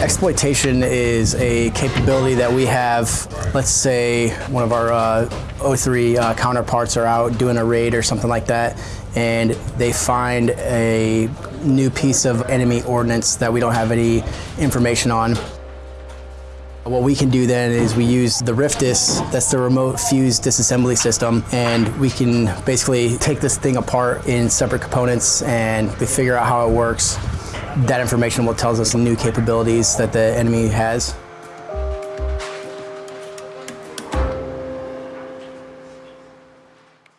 Exploitation is a capability that we have. Let's say one of our uh, O3 uh, counterparts are out doing a raid or something like that, and they find a new piece of enemy ordnance that we don't have any information on. What we can do then is we use the RIFDIS, that's the remote fuse disassembly system, and we can basically take this thing apart in separate components and we figure out how it works. That information will tell us new capabilities that the enemy has.